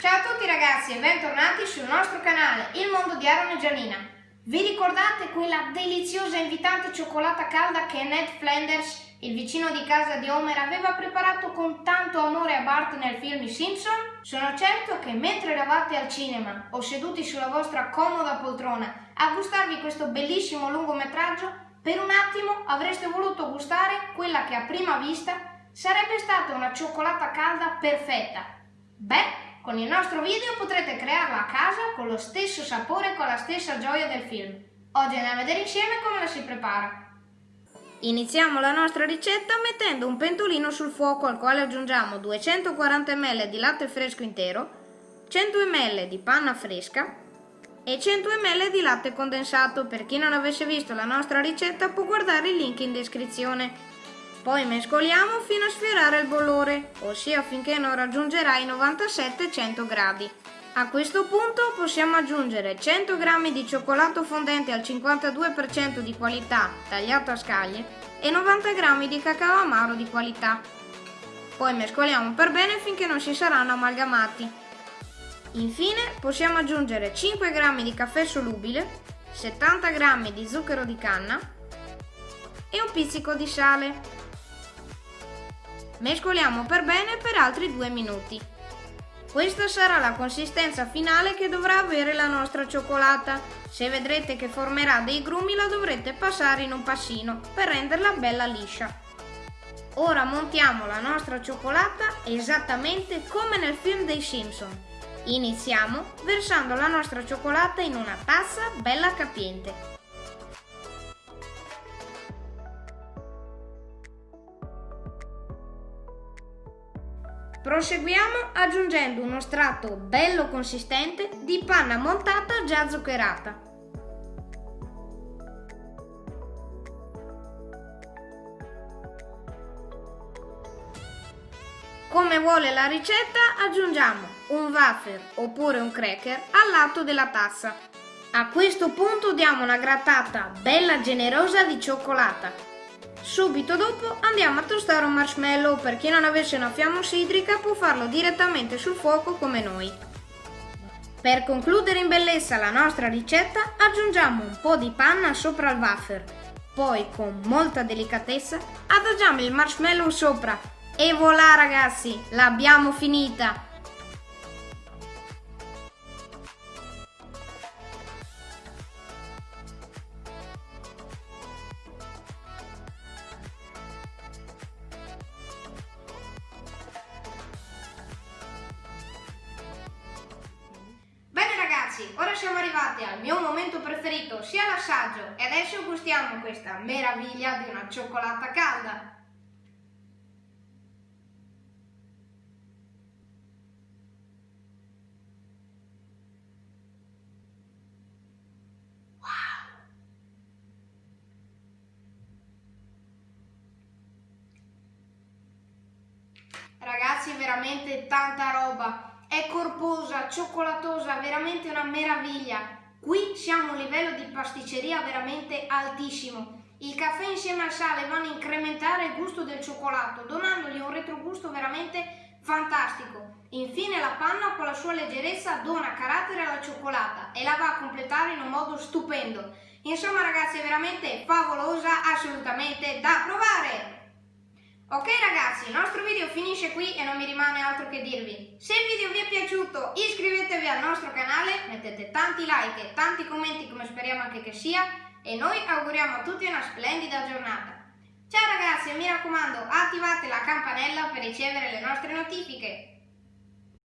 Ciao a tutti ragazzi e bentornati sul nostro canale Il Mondo di Aaron e Gianina. Vi ricordate quella deliziosa e invitante cioccolata calda che Ned Flanders, il vicino di casa di Homer, aveva preparato con tanto amore a Bart nel film I Simpson? Sono certo che mentre eravate al cinema o seduti sulla vostra comoda poltrona a gustarvi questo bellissimo lungometraggio, per un attimo avreste voluto gustare quella che a prima vista sarebbe stata una cioccolata calda perfetta. Beh, con il nostro video potrete crearla a casa con lo stesso sapore e con la stessa gioia del film. Oggi andiamo a vedere insieme come la si prepara. Iniziamo la nostra ricetta mettendo un pentolino sul fuoco al quale aggiungiamo 240 ml di latte fresco intero, 100 ml di panna fresca, e 100 ml di latte condensato. Per chi non avesse visto la nostra ricetta può guardare il link in descrizione. Poi mescoliamo fino a sfiorare il bollore, ossia finché non raggiungerà i 97-100 gradi. A questo punto possiamo aggiungere 100 g di cioccolato fondente al 52% di qualità tagliato a scaglie e 90 g di cacao amaro di qualità. Poi mescoliamo per bene finché non si saranno amalgamati. Infine possiamo aggiungere 5 g di caffè solubile, 70 g di zucchero di canna e un pizzico di sale. Mescoliamo per bene per altri 2 minuti. Questa sarà la consistenza finale che dovrà avere la nostra cioccolata. Se vedrete che formerà dei grumi la dovrete passare in un passino per renderla bella liscia. Ora montiamo la nostra cioccolata esattamente come nel film dei Simpson Iniziamo versando la nostra cioccolata in una tazza bella capiente. Proseguiamo aggiungendo uno strato bello consistente di panna montata già zuccherata. Come vuole la ricetta aggiungiamo un wafer oppure un cracker al lato della tazza. A questo punto diamo una grattata bella generosa di cioccolata. Subito dopo andiamo a tostare un marshmallow, per chi non avesse una fiamma ossidrica può farlo direttamente sul fuoco come noi. Per concludere in bellezza la nostra ricetta aggiungiamo un po' di panna sopra il wafer, poi con molta delicatezza adagiamo il marshmallow sopra e voilà ragazzi, l'abbiamo finita! Ora siamo arrivati al mio momento preferito, sia l'assaggio, e adesso gustiamo questa meraviglia di una cioccolata calda. Ragazzi, veramente tanta roba è corposa, cioccolatosa, veramente una meraviglia. Qui siamo a un livello di pasticceria veramente altissimo. Il caffè insieme al sale vanno a incrementare il gusto del cioccolato, donandogli un retrogusto veramente fantastico. Infine la panna con la sua leggerezza dona carattere alla cioccolata e la va a completare in un modo stupendo. Insomma ragazzi è veramente favolosa, assolutamente da provare! Ok ragazzi, il nostro video finisce qui e non mi rimane altro che dirvi. Se il video vi è piaciuto iscrivetevi al nostro canale, mettete tanti like e tanti commenti come speriamo anche che sia e noi auguriamo a tutti una splendida giornata. Ciao ragazzi e mi raccomando attivate la campanella per ricevere le nostre notifiche.